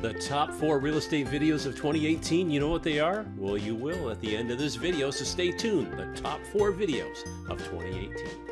The top four real estate videos of 2018, you know what they are? Well, you will at the end of this video, so stay tuned. The top four videos of 2018.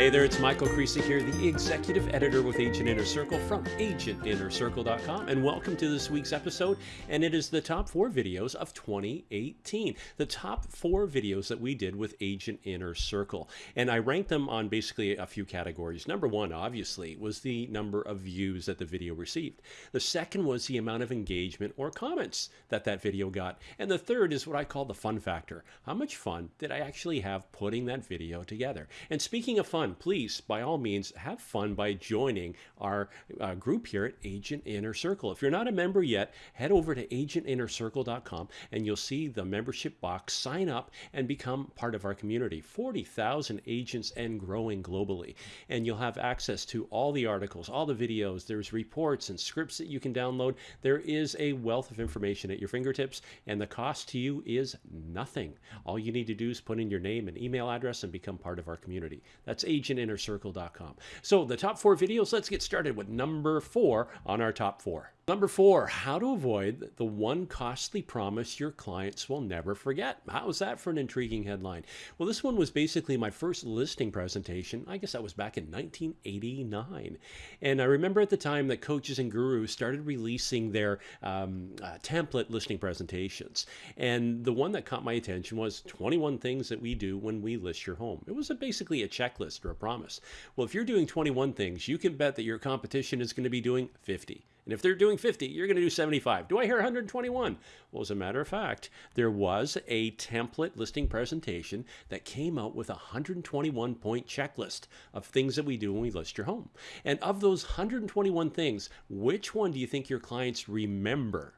Hey there, it's Michael Krisa here, the executive editor with Agent Inner Circle from agentinnercircle.com, and welcome to this week's episode. And it is the top four videos of 2018, the top four videos that we did with Agent Inner Circle. And I ranked them on basically a few categories. Number one, obviously, was the number of views that the video received. The second was the amount of engagement or comments that that video got. And the third is what I call the fun factor. How much fun did I actually have putting that video together? And speaking of fun, please, by all means, have fun by joining our uh, group here at Agent Inner Circle. If you're not a member yet, head over to agentinnercircle.com and you'll see the membership box. Sign up and become part of our community. 40,000 agents and growing globally. And you'll have access to all the articles, all the videos. There's reports and scripts that you can download. There is a wealth of information at your fingertips, and the cost to you is nothing. All you need to do is put in your name and email address and become part of our community. That's agentinnercircle.com. So the top four videos, let's get started with number four on our top four. Number four, how to avoid the one costly promise your clients will never forget. How's that for an intriguing headline? Well, this one was basically my first listing presentation. I guess that was back in 1989. And I remember at the time that coaches and gurus started releasing their um, uh, template listing presentations. And the one that caught my attention was 21 things that we do when we list your home. It was a, basically a checklist a promise. Well, if you're doing 21 things, you can bet that your competition is going to be doing 50. And if they're doing 50, you're going to do 75. Do I hear 121? Well, as a matter of fact, there was a template listing presentation that came out with a 121 point checklist of things that we do when we list your home. And of those 121 things, which one do you think your clients remember?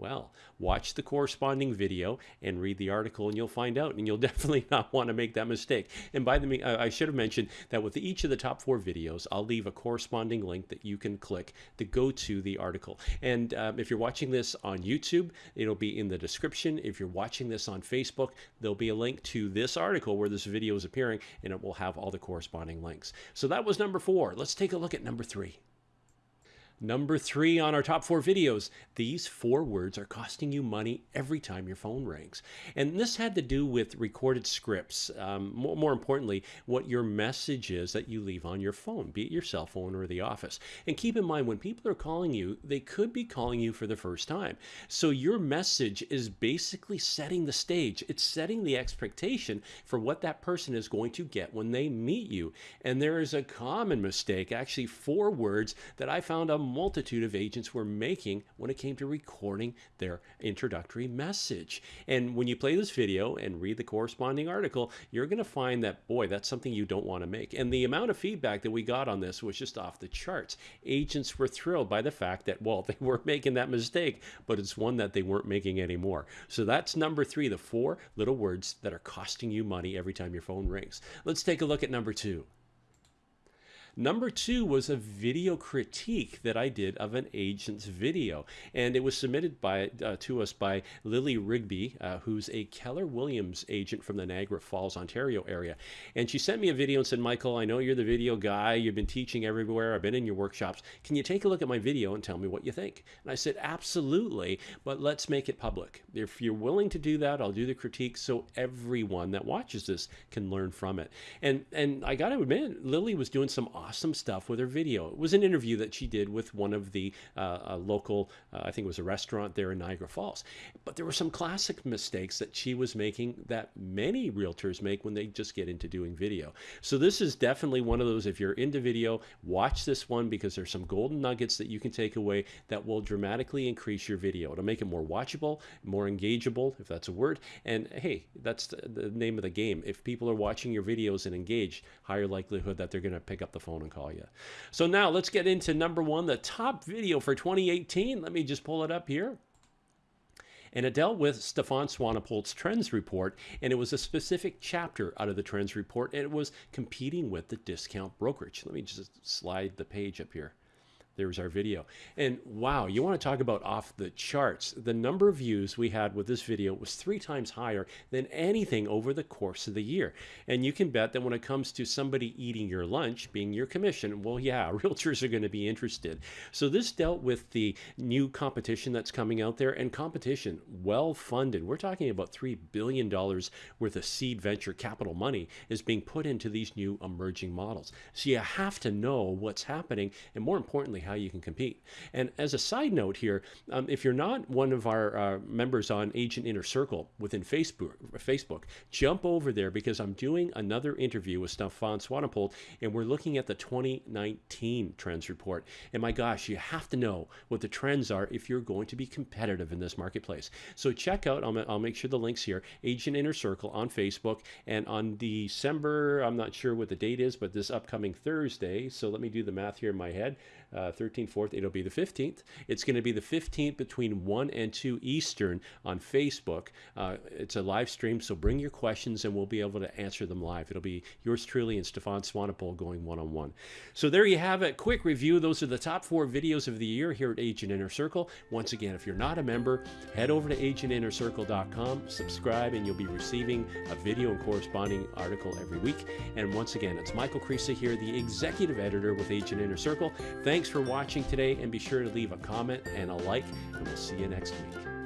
Well, watch the corresponding video and read the article, and you'll find out. And you'll definitely not want to make that mistake. And by the way, I should have mentioned that with each of the top four videos, I'll leave a corresponding link that you can click to go to the article. And um, if you're watching this on YouTube, it'll be in the description. If you're watching this on Facebook, there'll be a link to this article where this video is appearing, and it will have all the corresponding links. So that was number four. Let's take a look at number three. Number three on our top four videos, these four words are costing you money every time your phone rings. And this had to do with recorded scripts. Um, more, more, importantly, what your message is that you leave on your phone, be it your cell phone or the office. And keep in mind, when people are calling you, they could be calling you for the first time. So your message is basically setting the stage. It's setting the expectation for what that person is going to get when they meet you. And there is a common mistake, actually four words that I found a multitude of agents were making when it came to recording their introductory message. And when you play this video and read the corresponding article, you're going to find that, boy, that's something you don't want to make. And the amount of feedback that we got on this was just off the charts. Agents were thrilled by the fact that, well, they were making that mistake, but it's one that they weren't making anymore. So that's number three, the four little words that are costing you money every time your phone rings. Let's take a look at number two. Number two was a video critique that I did of an agent's video, and it was submitted by uh, to us by Lily Rigby, uh, who's a Keller Williams agent from the Niagara Falls, Ontario area. And she sent me a video and said, Michael, I know you're the video guy. You've been teaching everywhere. I've been in your workshops. Can you take a look at my video and tell me what you think? And I said, absolutely, but let's make it public. If you're willing to do that, I'll do the critique so everyone that watches this can learn from it. And and I got to admit, Lily was doing some awesome stuff with her video. It was an interview that she did with one of the uh, local, uh, I think it was a restaurant there in Niagara Falls. But there were some classic mistakes that she was making that many realtors make when they just get into doing video. So this is definitely one of those, if you're into video, watch this one because there's some golden nuggets that you can take away that will dramatically increase your video. It'll make it more watchable, more engageable, if that's a word. And hey, that's the, name of the game. If people are watching your videos and engaged, higher likelihood that they're going to pick up the phone phone and call you. So now let's get into number one, the top video for 2018. Let me just pull it up here. And it dealt with Stefan Swanepoel's Trends Report, and it was a specific chapter out of the Trends Report, and it was competing with the discount brokerage. Let me just slide the page up here. There's our video. And wow, you want to talk about off the charts. The number of views we had with this video was three times higher than anything over the course of the year. And you can bet that when it comes to somebody eating your lunch, being your commission, well, yeah, realtors are going to be interested. So this dealt with the new competition that's coming out there and competition well funded. We're talking about $3 billion worth of seed venture capital money is being put into these new emerging models. So you have to know what's happening and more importantly, how you can compete. And as a side note here, um, if you're not one of our uh, members on Agent Inner Circle within Facebook, Facebook, jump over there because I'm doing another interview with Stefan Swanepoel and we're looking at the 2019 trends report. And my gosh, you have to know what the trends are if you're going to be competitive in this marketplace. So check out, I'll, I'll make sure the links here, Agent Inner Circle on Facebook and on December, I'm not sure what the date is, but this upcoming Thursday. So let me do the math here in my head. Uh, 13th, 4th, it'll be the 15th. It's going to be the 15th between 1 and 2 Eastern on Facebook. Uh, it's a live stream, so bring your questions and we'll be able to answer them live. It'll be yours truly and Stefan Swanepoel going one on one. So there you have it. Quick review. Those are the top four videos of the year here at Agent Inner Circle. Once again, if you're not a member, head over to agentinnercircle.com, subscribe, and you'll be receiving a video and corresponding article every week. And once again, it's Michael Krisa here, the executive editor with Agent Inner Circle. Thanks for watching today, and be sure to leave a comment and a like, and we'll see you next week.